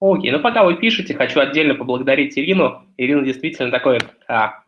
Окей, ну пока вы пишете, хочу отдельно поблагодарить Ирину. Ирина действительно такой... А,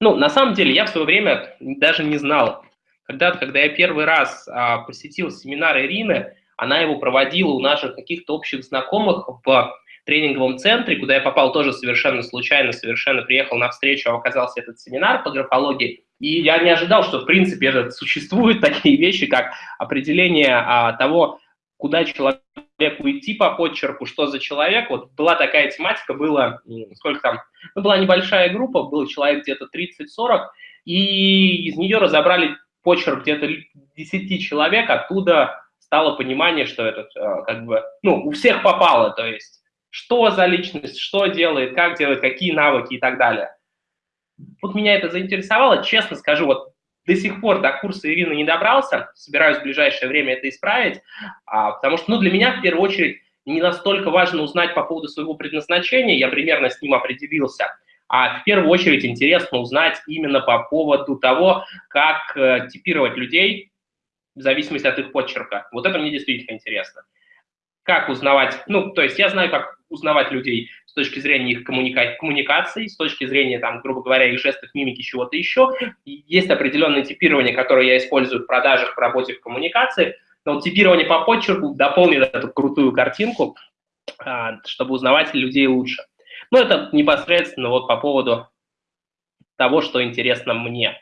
ну, на самом деле, я в свое время даже не знал. Когда-то, когда я первый раз а, посетил семинар Ирины, она его проводила у наших каких-то общих знакомых в тренинговом центре, куда я попал тоже совершенно случайно, совершенно приехал на встречу, а оказался этот семинар по графологии. И я не ожидал, что в принципе это, существуют такие вещи, как определение а, того, куда человеку идти по подчерку, что за человек. Вот была такая тематика, было, сколько там, ну, была небольшая группа, был человек где-то 30-40, и из нее разобрали почерк где-то 10 человек, оттуда стало понимание, что этот, э, как бы, ну, у всех попало, то есть, что за личность, что делает, как делает, какие навыки и так далее. Вот меня это заинтересовало, честно скажу, вот до сих пор до курса Ирины не добрался, собираюсь в ближайшее время это исправить, а, потому что ну, для меня в первую очередь не настолько важно узнать по поводу своего предназначения, я примерно с ним определился, а в первую очередь интересно узнать именно по поводу того, как э, типировать людей в зависимости от их почерка. Вот это мне действительно интересно. Как узнавать, ну, то есть я знаю, как узнавать людей с точки зрения их коммуника коммуникации, с точки зрения, там, грубо говоря, их жестов, мимики, чего-то еще. Есть определенное типирование, которое я использую в продажах, в работе, в коммуникации, но типирование по почерку дополнит эту крутую картинку, а, чтобы узнавать людей лучше. Ну, это непосредственно вот по поводу того, что интересно мне.